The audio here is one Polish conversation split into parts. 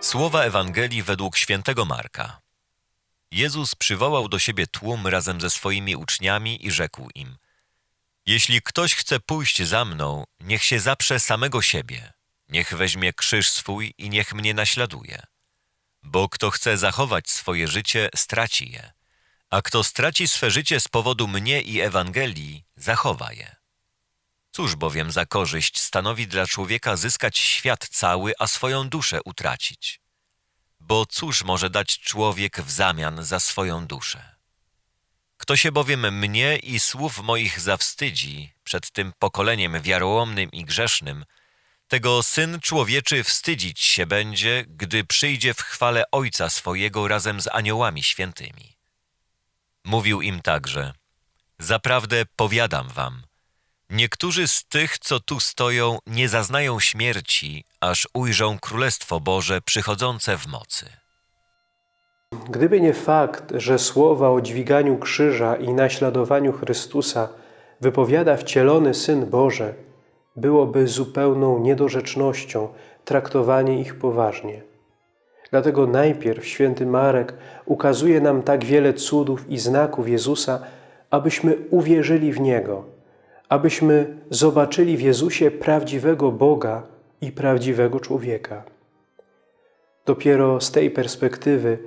Słowa Ewangelii według świętego Marka. Jezus przywołał do siebie tłum razem ze swoimi uczniami i rzekł im: Jeśli ktoś chce pójść za mną, niech się zaprze samego siebie, niech weźmie krzyż swój i niech mnie naśladuje. Bo kto chce zachować swoje życie, straci je, a kto straci swe życie z powodu mnie i Ewangelii, zachowa je. Cóż bowiem za korzyść stanowi dla człowieka zyskać świat cały, a swoją duszę utracić? Bo cóż może dać człowiek w zamian za swoją duszę? Kto się bowiem mnie i słów moich zawstydzi przed tym pokoleniem wiarołomnym i grzesznym, tego Syn Człowieczy wstydzić się będzie, gdy przyjdzie w chwale Ojca swojego razem z aniołami świętymi. Mówił im także, zaprawdę powiadam wam, niektórzy z tych, co tu stoją, nie zaznają śmierci, aż ujrzą Królestwo Boże przychodzące w mocy. Gdyby nie fakt, że słowa o dźwiganiu krzyża i naśladowaniu Chrystusa wypowiada wcielony Syn Boże, byłoby zupełną niedorzecznością traktowanie ich poważnie. Dlatego najpierw święty Marek ukazuje nam tak wiele cudów i znaków Jezusa, abyśmy uwierzyli w Niego, abyśmy zobaczyli w Jezusie prawdziwego Boga i prawdziwego człowieka. Dopiero z tej perspektywy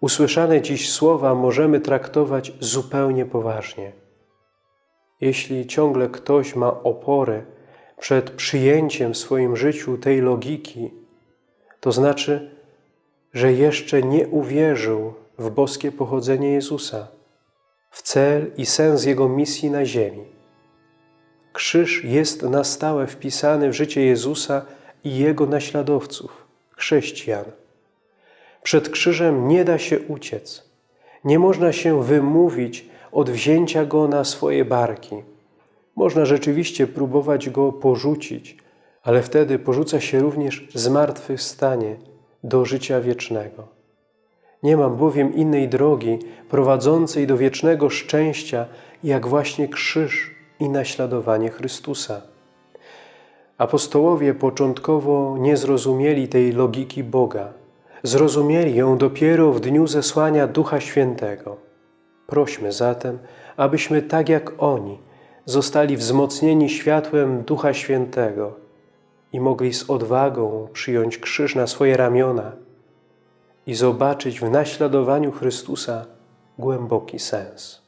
usłyszane dziś słowa możemy traktować zupełnie poważnie. Jeśli ciągle ktoś ma opory przed przyjęciem w swoim życiu tej logiki, to znaczy, że jeszcze nie uwierzył w boskie pochodzenie Jezusa, w cel i sens Jego misji na ziemi. Krzyż jest na stałe wpisany w życie Jezusa i Jego naśladowców, chrześcijan. Przed krzyżem nie da się uciec. Nie można się wymówić od wzięcia Go na swoje barki. Można rzeczywiście próbować Go porzucić, ale wtedy porzuca się również zmartwychwstanie do życia wiecznego. Nie mam bowiem innej drogi prowadzącej do wiecznego szczęścia, jak właśnie krzyż i naśladowanie Chrystusa. Apostołowie początkowo nie zrozumieli tej logiki Boga. Zrozumieli ją dopiero w dniu zesłania Ducha Świętego. Prośmy zatem, abyśmy tak jak oni zostali wzmocnieni światłem Ducha Świętego i mogli z odwagą przyjąć krzyż na swoje ramiona i zobaczyć w naśladowaniu Chrystusa głęboki sens.